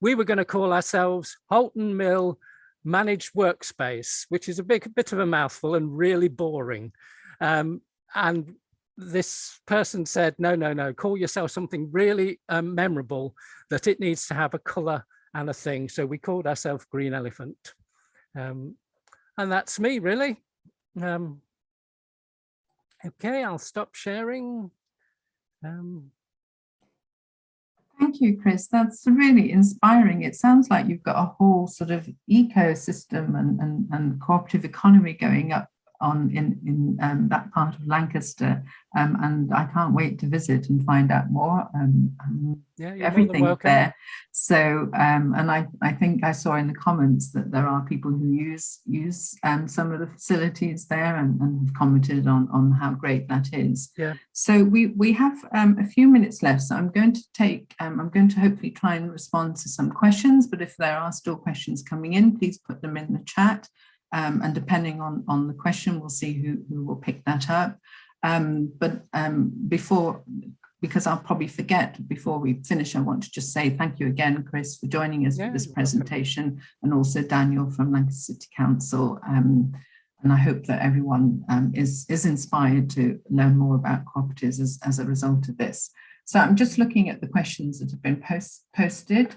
S3: We were going to call ourselves Halton Mill Managed Workspace, which is a big bit of a mouthful and really boring. Um, and this person said, no, no, no, call yourself something really um, memorable that it needs to have a color and a thing. So we called ourselves Green Elephant. Um, and that's me really. Um, okay, I'll stop sharing. Um,
S1: Thank you, Chris. That's really inspiring. It sounds like you've got a whole sort of ecosystem and, and, and cooperative economy going up on in, in um, that part of Lancaster. Um, and I can't wait to visit and find out more. Um,
S3: yeah,
S1: everything there. So, um, and I, I think I saw in the comments that there are people who use use um, some of the facilities there and, and have commented on, on how great that is.
S3: Yeah.
S1: So we, we have um, a few minutes left. So I'm going to take, I'm going to hopefully try and respond to some questions, but if there are still questions coming in, please put them in the chat. Um, and depending on, on the question, we'll see who, who will pick that up. Um, but um, before, because I'll probably forget before we finish, I want to just say thank you again, Chris, for joining us yeah, for this presentation welcome. and also Daniel from Lancaster City Council. Um, and I hope that everyone um, is, is inspired to learn more about cooperatives as, as a result of this. So I'm just looking at the questions that have been post, posted.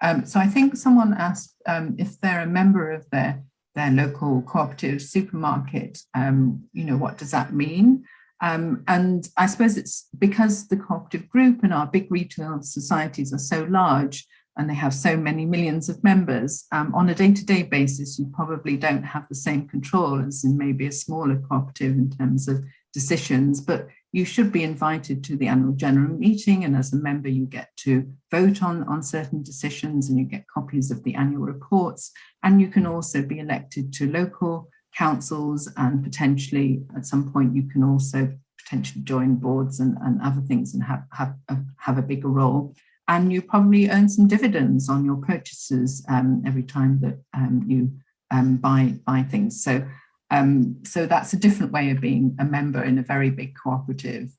S1: Um, so I think someone asked if they're a member of their their local cooperative supermarket, um, you know, what does that mean? Um, and I suppose it's because the cooperative group and our big retail societies are so large and they have so many millions of members, um, on a day-to-day -day basis, you probably don't have the same control as in maybe a smaller cooperative in terms of decisions, but you should be invited to the annual general meeting and as a member you get to vote on, on certain decisions and you get copies of the annual reports and you can also be elected to local councils and potentially at some point you can also potentially join boards and, and other things and have, have, uh, have a bigger role and you probably earn some dividends on your purchases um, every time that um, you um, buy, buy things. So um, so that's a different way of being a member in a very big cooperative.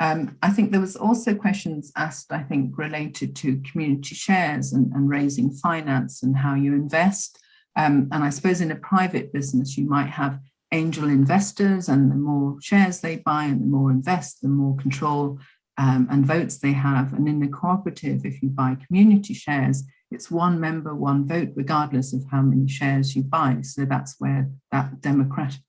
S1: Um, I think there was also questions asked, I think, related to community shares and, and raising finance and how you invest. Um, and I suppose in a private business, you might have angel investors and the more shares they buy and the more invest, the more control um, and votes they have. And in the cooperative, if you buy community shares, it's one member, one vote, regardless of how many shares you buy. So that's where that democratic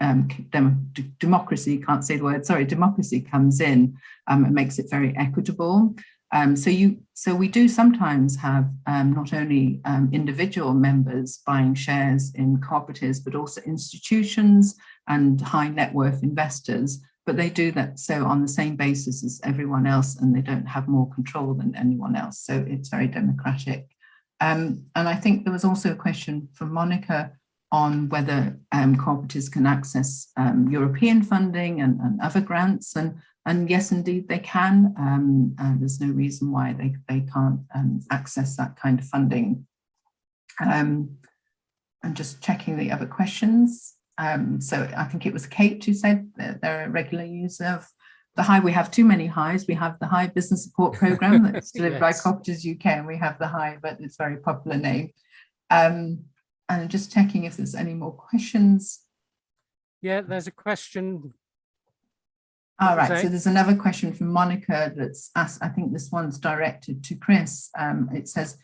S1: um, dem democracy, can't say the word, sorry, democracy comes in um, and makes it very equitable. Um, so you, so we do sometimes have um, not only um, individual members buying shares in cooperatives, but also institutions and high net worth investors but they do that so on the same basis as everyone else and they don't have more control than anyone else. So it's very democratic. Um, and I think there was also a question from Monica on whether um, cooperatives can access um, European funding and, and, other grants. And, and yes, indeed, they can. Um, uh, there's no reason why they, they can't um, access that kind of funding. Um, I'm just checking the other questions. Um, so I think it was Kate who said that they're a regular user of the Hive. We have too many Hives. We have the Hive Business Support Program that's delivered yes. by Cooperatives UK, and we have the Hive, but it's a very popular name. Um, and I'm just checking if there's any more questions.
S3: Yeah, there's a question.
S1: All right, so there's another question from Monica that's asked, I think this one's directed to Chris. Um, it says,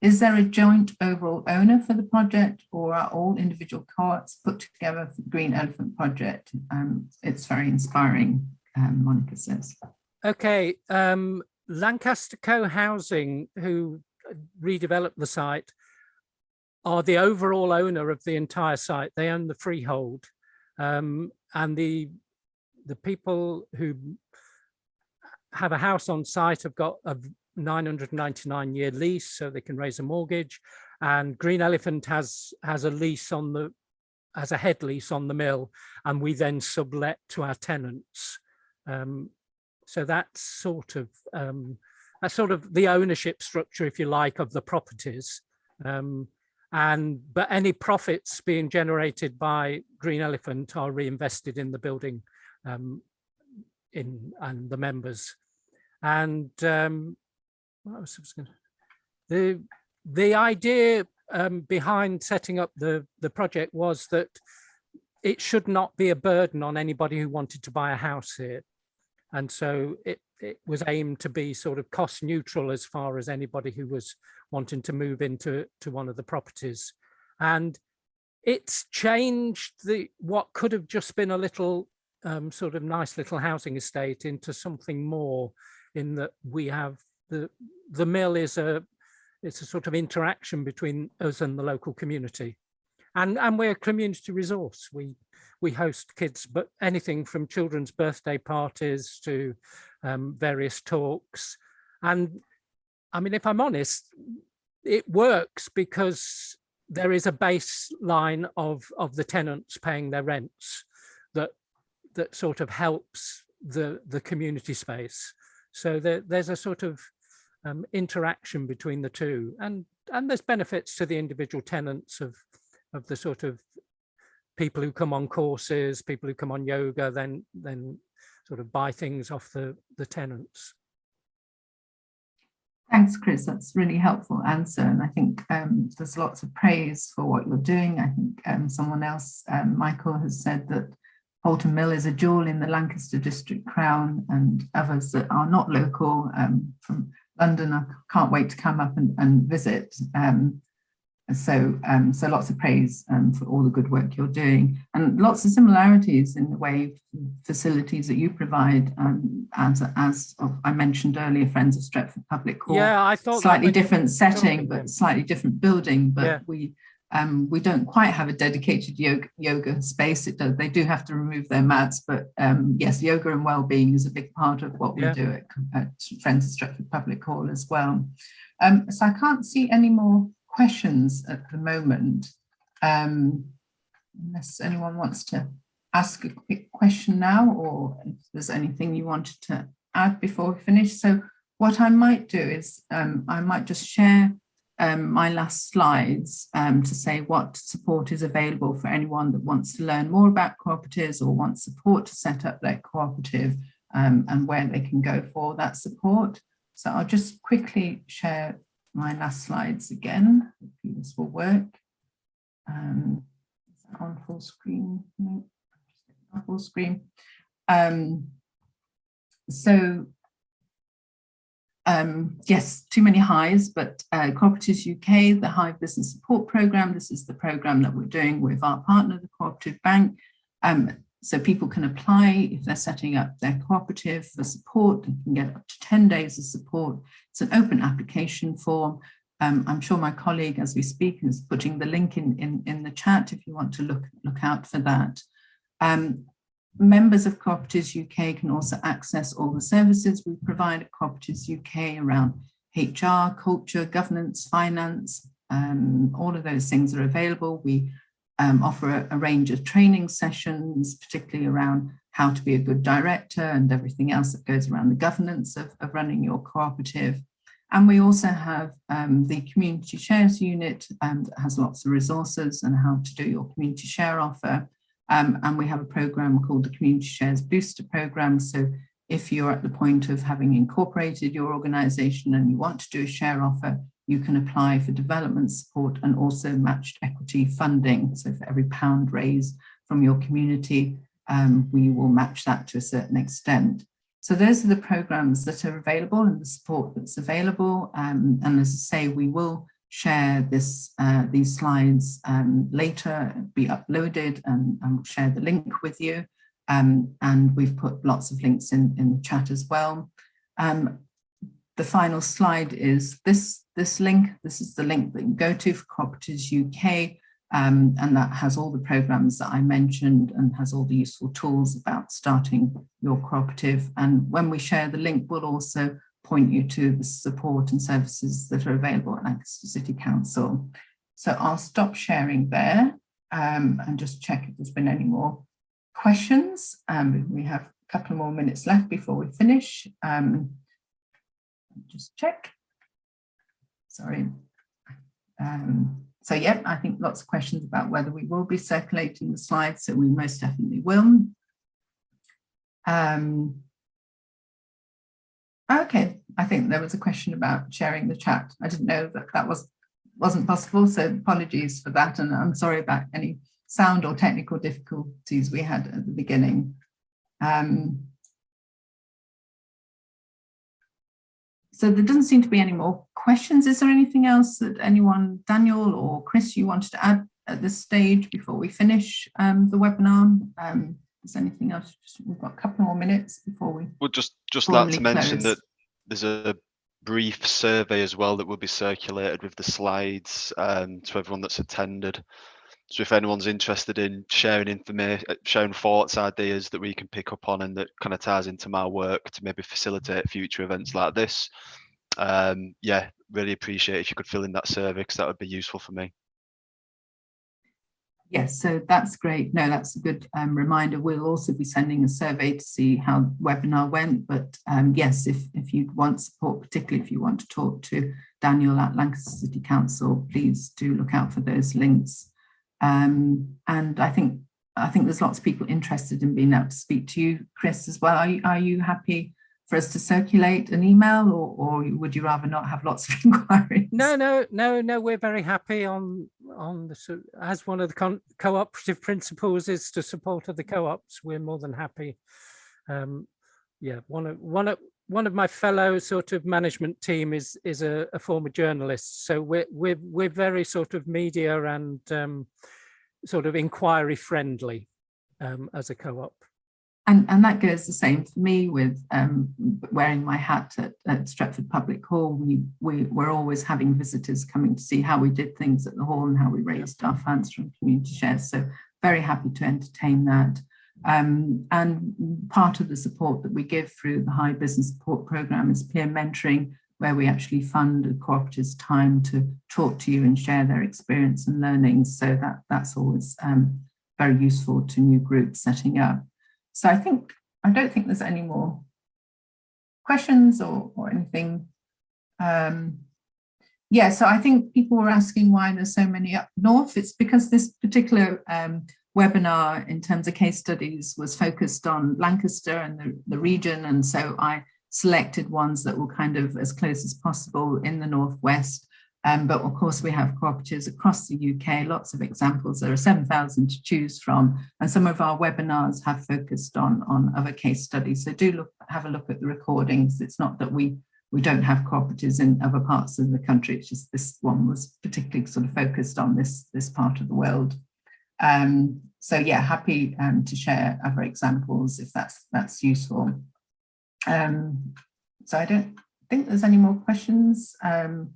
S1: Is there a joint overall owner for the project or are all individual co-ops put together for the Green Elephant Project? Um, it's very inspiring, um, Monica says.
S3: Okay, um, Lancaster Co-Housing, who redeveloped the site, are the overall owner of the entire site. They own the freehold. Um, and the the people who have a house on site have got a 999 year lease so they can raise a mortgage and Green Elephant has has a lease on the as a head lease on the mill and we then sublet to our tenants. Um, so that's sort of um, that's sort of the ownership structure, if you like, of the properties. Um, and but any profits being generated by Green Elephant are reinvested in the building um, in and the members. And um, what was I gonna, the the idea um, behind setting up the the project was that it should not be a burden on anybody who wanted to buy a house here. And so it, it was aimed to be sort of cost neutral as far as anybody who was wanting to move into to one of the properties. And it's changed the what could have just been a little um, sort of nice little housing estate into something more in that we have the the mill is a it's a sort of interaction between us and the local community. And and we're a community resource. We we host kids but anything from children's birthday parties to um, various talks. And i mean if i'm honest it works because there is a baseline of of the tenants paying their rents that that sort of helps the the community space. So there, there's a sort of um, interaction between the two and and there's benefits to the individual tenants of of the sort of people who come on courses people who come on yoga then then sort of buy things off the the tenants
S1: Thanks, Chris. That's really helpful answer. And I think um, there's lots of praise for what you're doing. I think um, someone else, um, Michael, has said that Halton Mill is a jewel in the Lancaster District Crown and others that are not local um, from London. I can't wait to come up and, and visit. Um, so, um, so lots of praise um, for all the good work you're doing and lots of similarities in the way facilities that you provide um, as, as of, I mentioned earlier, Friends of Stretford Public Hall.
S3: Yeah, I thought
S1: slightly different setting, but slightly different building, but yeah. we um, we don't quite have a dedicated yoga, yoga space. It does, they do have to remove their mats, but um, yes, yoga and well-being is a big part of what we yeah. do at, at Friends of Stretford Public Hall as well. Um, so I can't see any more questions at the moment, um, unless anyone wants to ask a quick question now, or if there's anything you wanted to add before we finish. So what I might do is um, I might just share um, my last slides um, to say what support is available for anyone that wants to learn more about cooperatives or wants support to set up their cooperative um, and where they can go for that support. So I'll just quickly share my last slides again. Hopefully this will work. Um, on full screen? No, full screen. Um, so um, yes, too many Hives, but uh, Cooperatives UK, the Hive Business Support Programme, this is the programme that we're doing with our partner, the Cooperative Bank. Um, so people can apply if they're setting up their cooperative for support and can get up to 10 days of support. It's an open application form. Um, I'm sure my colleague as we speak is putting the link in, in, in the chat if you want to look, look out for that. Um, Members of Cooperatives UK can also access all the services we provide at Cooperatives UK around HR, culture, governance, finance, um, all of those things are available. We um, offer a, a, range of training sessions, particularly around how to be a good director and everything else that goes around the governance of, of running your cooperative. And we also have um, the community shares unit um, that has lots of resources and how to do your community share offer. Um, and we have a program called the Community Shares Booster Program. So if you're at the point of having incorporated your organization and you want to do a share offer, you can apply for development support and also matched equity funding. So for every pound raised from your community, um, we will match that to a certain extent. So those are the programs that are available and the support that's available. Um, and as I say, we will share this uh, these slides um, later, be uploaded and, share the link with you. Um, and we've put lots of links in, in the chat as well. Um, the final slide is this, this link. This is the link that you go to for Cooperatives UK. Um, and that has all the programs that I mentioned and has all the useful tools about starting your cooperative. And when we share the link, we'll also point you to the support and services that are available at Lancaster City Council. So I'll stop sharing there um, and just check if there's been any more questions. Um, we have a couple more minutes left before we finish. Um, just check. Sorry. Um, so yeah, I think lots of questions about whether we will be circulating the slides, so we most definitely will. Um, okay, I think there was a question about sharing the chat. I didn't know that that was wasn't possible, so apologies for that, and I'm sorry about any sound or technical difficulties we had at the beginning. Um, so there doesn't seem to be any more questions. Is there anything else that anyone, Daniel or Chris, you wanted to add at this stage before we finish um, the webinar? Um, is anything else? We've got a couple more minutes before we.
S2: Well, just just like to mention
S1: close.
S2: that there's a brief survey as well that will be circulated with the slides um, to everyone that's attended. So if anyone's interested in sharing information, sharing thoughts, ideas that we can pick up on and that kind of ties into my work to maybe facilitate future events like this, um, yeah, really appreciate if you could fill in that survey because that would be useful for me.
S1: Yes, so that's great. No, that's a good um, reminder. We'll also be sending a survey to see how the webinar went. But um, yes, if, if you want support, particularly if you want to talk to Daniel at Lancaster City Council, please do look out for those links. Um, and I think I think there's lots of people interested in being able to speak to you, Chris, as well. Are you, are you happy for us to circulate an email or, or would you rather not have lots of inquiries?
S3: No, no, no, no, we're very happy on on the as one of the cooperative principles is to support of the co-ops. We're more than happy. Um, yeah, one of one of one of my fellow sort of management team is is a, a former journalist, so we're we're we're very sort of media and um, sort of inquiry friendly um, as a co-op.
S1: And, and that goes the same for me with um, wearing my hat at, at Stretford Public Hall. We, we, we're always having visitors coming to see how we did things at the hall and how we raised our funds from community shares. So very happy to entertain that. Um, and part of the support that we give through the Hive Business Support Programme is peer mentoring, where we actually fund a cooperative's time to talk to you and share their experience and learnings. So that, that's always um, very useful to new groups setting up. So I think, I don't think there's any more questions or, or anything. Um, yeah, so I think people were asking why there's so many up north. It's because this particular um, webinar in terms of case studies was focused on Lancaster and the, the region. And so I selected ones that were kind of as close as possible in the Northwest. Um, but of course, we have cooperatives across the UK, lots of examples. There are 7,000 to choose from. And some of our webinars have focused on, on other case studies. So do look, have a look at the recordings. It's not that we, we don't have cooperatives in other parts of the country. It's just this one was particularly sort of focused on this, this part of the world. Um, so yeah, happy um, to share other examples if that's that's useful. Um, so I don't think there's any more questions. Um,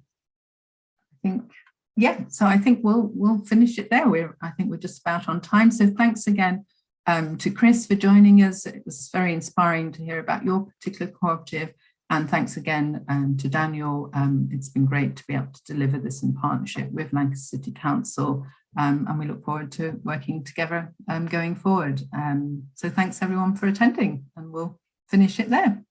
S1: think, yeah, so I think we'll we'll finish it there. We're I think we're just about on time. So thanks again um, to Chris for joining us. It was very inspiring to hear about your particular cooperative. And thanks again um, to Daniel. Um, it's been great to be able to deliver this in partnership with Lancaster City Council um, and we look forward to working together um, going forward. Um, so thanks everyone for attending and we'll finish it there.